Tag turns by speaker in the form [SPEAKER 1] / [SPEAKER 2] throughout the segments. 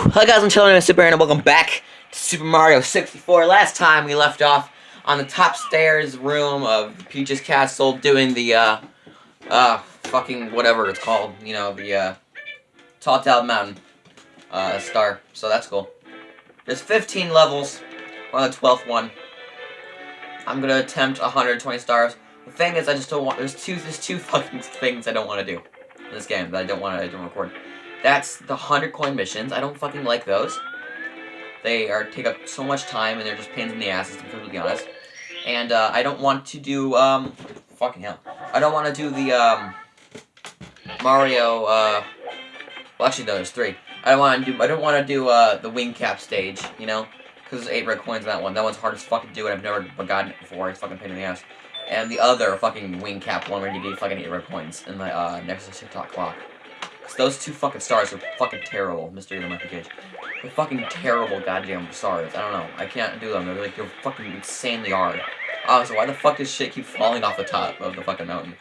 [SPEAKER 1] Hi guys, I'm chilling in Super and welcome back to Super Mario 64. Last time we left off on the top stairs room of Peach's Castle doing the, uh, uh, fucking whatever it's called, you know, the, uh, Tall Tall Mountain, uh, star. So that's cool. There's 15 levels. On the 12th one. I'm gonna attempt 120 stars. The thing is, I just don't want, there's two, there's two fucking things I don't want to do in this game that I don't want to, don't record. That's the 100 coin missions. I don't fucking like those. They are take up so much time and they're just pains in the asses, to be completely honest. And uh, I don't want to do, um, fucking hell. I don't want to do the, um, Mario, uh, well actually no, there's three. I don't want to do, I don't want to do, uh, the wing cap stage, you know? Because there's eight red coins in that one. That one's hard as fuck to do and I've never gotten it before. It's fucking pain in the ass. And the other fucking wing cap one where you get fucking eight red coins in the, uh, next to Tick Tock Clock. Those two fucking stars are fucking terrible, Mr. the Monkey Cage. They're fucking terrible goddamn stars. I don't know. I can't do them. They're like, you're fucking insanely hard. Oh, so why the fuck does shit keep falling off the top of the fucking mountain?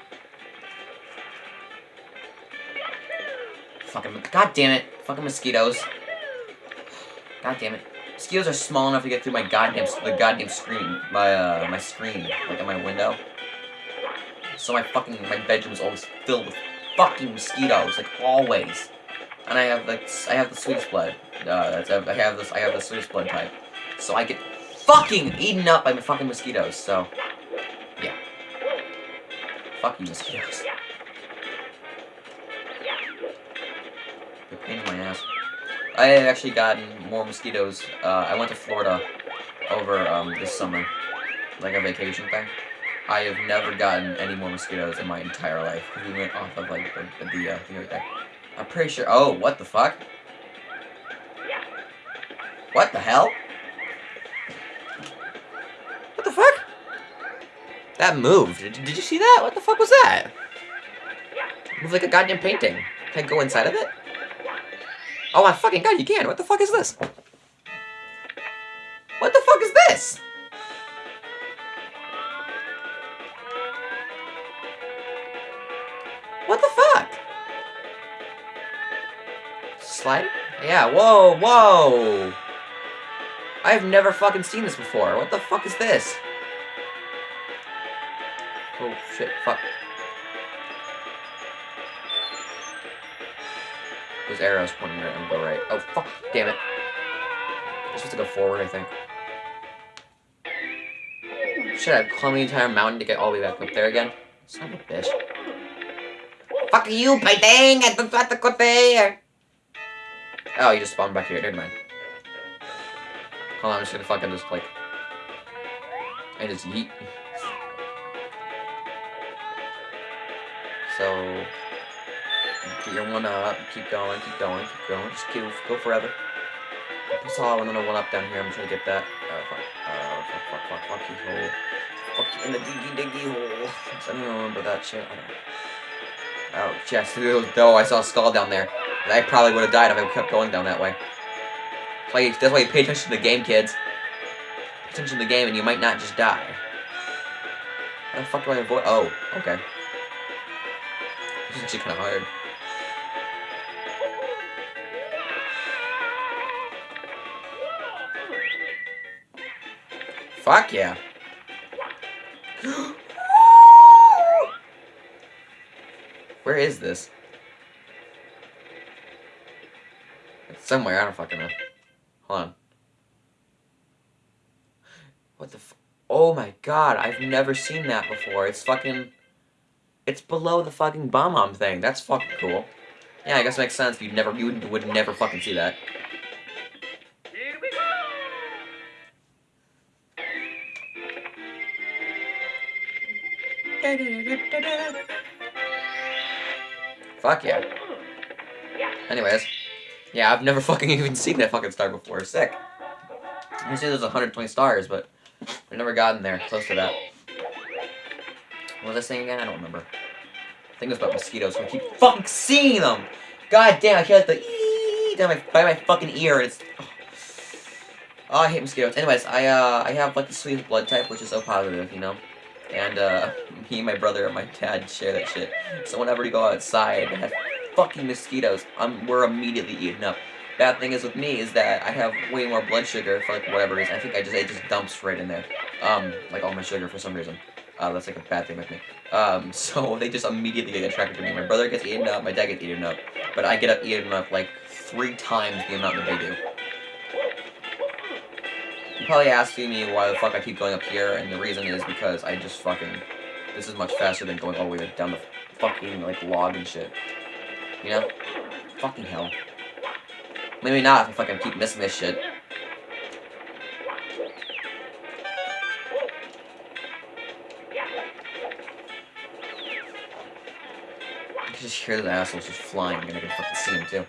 [SPEAKER 1] Fucking, god damn it. Fucking mosquitoes. God damn it. Mosquitoes are small enough to get through my goddamn, the goddamn screen. My, uh, my screen. Like, in my window. So my fucking, my bedroom is always filled with fucking mosquitoes, like always. And I have like I have the sweetest blood. Uh, I have this I have the sweetest blood type. So I get fucking eaten up by my fucking mosquitoes. So yeah, fucking mosquitoes. They're pain in my ass. I have actually gotten more mosquitoes. Uh, I went to Florida over um, this summer, like a vacation thing. I have never gotten any more mosquitoes in my entire life. We went off of like the, the uh, thing right there. I'm pretty sure. Oh, what the fuck? What the hell? What the fuck? That moved. Did, did you see that? What the fuck was that? It moved like a goddamn painting. Can I go inside of it? Oh my fucking god, you can. What the fuck is this? What the fuck? Slide? Yeah, whoa, whoa! I've never fucking seen this before. What the fuck is this? Oh, shit, fuck. Those arrows pointing right, I'm go right. Oh, fuck, damn it. I'm supposed to go forward, I think. Should I climb the entire mountain to get all the way back up there again? Son of a bitch. Fuck you, Paiteng! I don't want to go there! Oh, you just spawned back here. Never mind. Hold on, I'm just gonna fucking just, like... I just yeet. So... Get your one up. Keep going, keep going, keep going. Just keep, go forever. I saw another one up down here. I'm trying to get that. Oh, fuck. Oh, fuck, fuck, fuck, fuck, you hole. Fuck you in the diggy diggy hole. I don't remember that shit. I don't Oh, yes, though I saw a skull down there. I probably would have died if I kept going down that way. Play, that's why you pay attention to the game, kids. Pay attention to the game and you might not just die. How the fuck do I avoid- oh, okay. This is actually kind of hard. Fuck yeah. Where is this? It's somewhere, I don't fucking know. Hold on. What the Oh my god, I've never seen that before. It's fucking... It's below the fucking bomb-bomb thing. That's fucking cool. Yeah, I guess it makes sense. You'd never, you would never fucking see that. Fuck yeah. Anyways. Yeah, I've never fucking even seen that fucking star before. Sick. I say there's 120 stars, but I've never gotten there close to that. What was I saying again? I don't remember. I think it was about mosquitoes, so I keep fucking seeing them! God damn, I hear like the ee down my, by my fucking ear, it's... Oh. oh, I hate mosquitoes. Anyways, I, uh, I have, like, the sweet blood type, which is so positive, you know? And, uh, me and my brother and my dad share that shit. So whenever we go outside and have fucking mosquitoes, um, we're immediately eaten up. Bad thing is with me is that I have way more blood sugar for like whatever reason. I think I just it just dumps right in there. Um, like all my sugar for some reason. Uh, that's like a bad thing with me. Um, so they just immediately get attracted to me. My brother gets eaten up, my dad gets eaten up, but I get up eaten up like three times the amount that they do. Probably asking me why the fuck I keep going up here, and the reason is because I just fucking... This is much faster than going all the way down the fucking, like, log and shit. You know? Fucking hell. Maybe not if I fucking keep missing this shit. I can just hear the assholes just flying, and I can fucking see them too.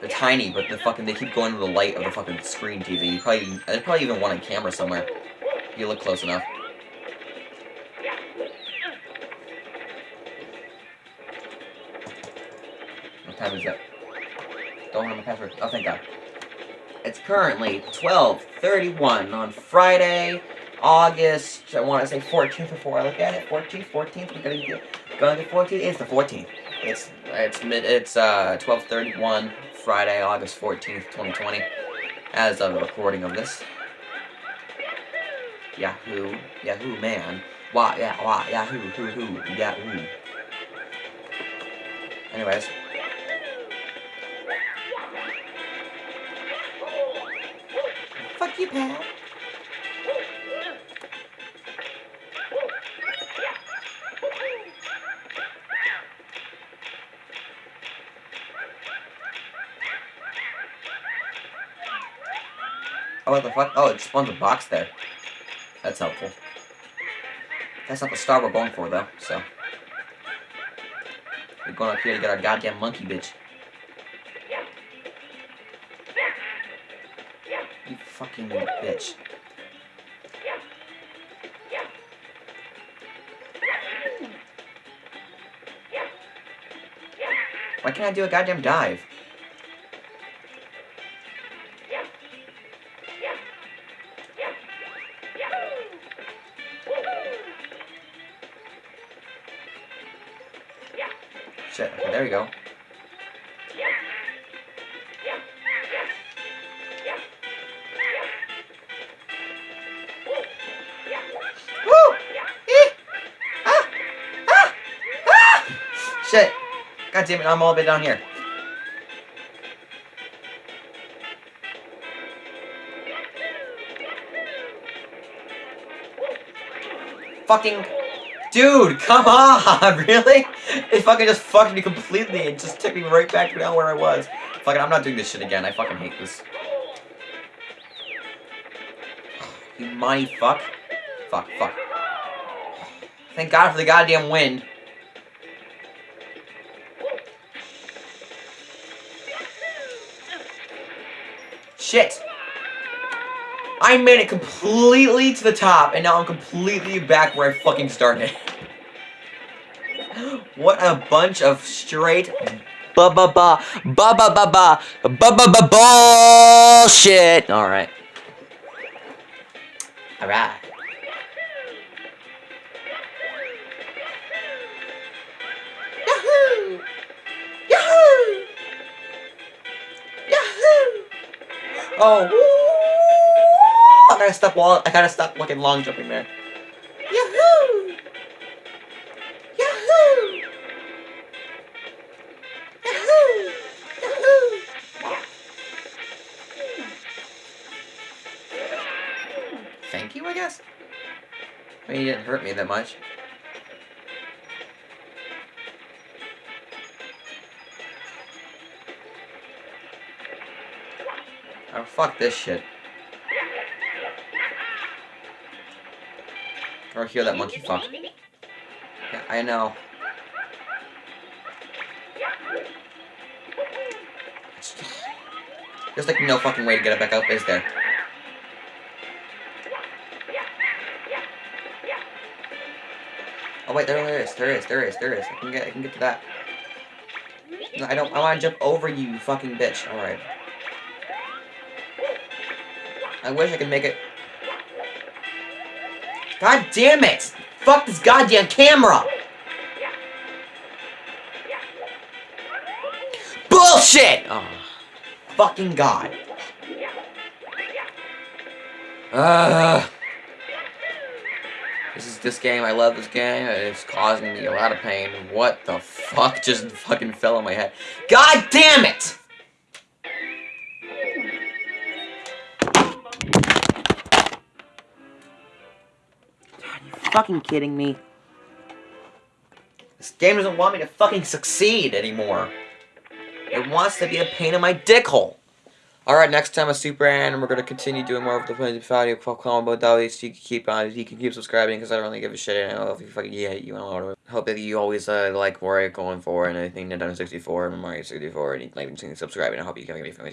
[SPEAKER 1] They're tiny, but the fucking they keep going to the light of the fucking screen TV. You probably there's probably even one on camera somewhere. If you look close enough. What time is it? Don't have my password. Oh, thank God. It's currently 12:31 on Friday, August. I want to say 14th before I look at it. 14th, 14th. We're gonna get going to 14th. It's the 14th. It's it's mid. It's uh 12:31 Friday, August 14th, 2020. As of the recording of this. Yahoo, Yahoo, man. Why, yeah, why, Yahoo, hoo, hoo, Yahoo. Anyways. Fuck you, Pat. Oh, what the fuck? Oh, it spawns a box there. That's helpful. That's not the star we're going for, though, so. We're going up here to get our goddamn monkey bitch. You fucking bitch. Why can't I do a goddamn dive? Shit, okay, there we go. Woo! Eh! Ah! Ah! Ah! Shit! God damn it, I'm all the way down here. Fucking... Dude, come on! Really? It fucking just fucked me completely and just took me right back down where I was. Fucking, I'm not doing this shit again. I fucking hate this. You money fuck. Fuck, fuck. Thank God for the goddamn wind. Shit! I made it completely to the top, and now I'm completely back where I fucking started. what a bunch of straight ba ba ba ba ba ba ba ba ba ba bullshit. All right. All right. Yahoo! Yahoo! Yahoo! Oh, I gotta stop wall. I gotta stop looking long jumping there. Yahoo! Yahoo! Thank you, I guess. I mean, you didn't hurt me that much. Oh, fuck this shit. Or hear that monkey fuck. Yeah, I know. There's like no fucking way to get it back up, is there? Wait, there is, there is, there is, there is. I can get, I can get to that. No, I don't, I want to jump over you, you fucking bitch. All right. I wish I could make it. God damn it! Fuck this goddamn camera! Bullshit! Oh. fucking god. Uh, this is this game. I love this game. It's causing me a lot of pain. What the fuck just fucking fell on my head? God damn it! Are you fucking kidding me? This game doesn't want me to fucking succeed anymore. It wants to be a pain in my dick hole. Alright, next time a Super and we're gonna continue doing more of the video combo dollies. You can keep on, you can keep subscribing because I don't really give a shit. I don't know if you fucking yeah, you know. Hope that you always uh, like Mario going forward and anything Nintendo 64 and Mario 64 and like subscribing. I hope you can give me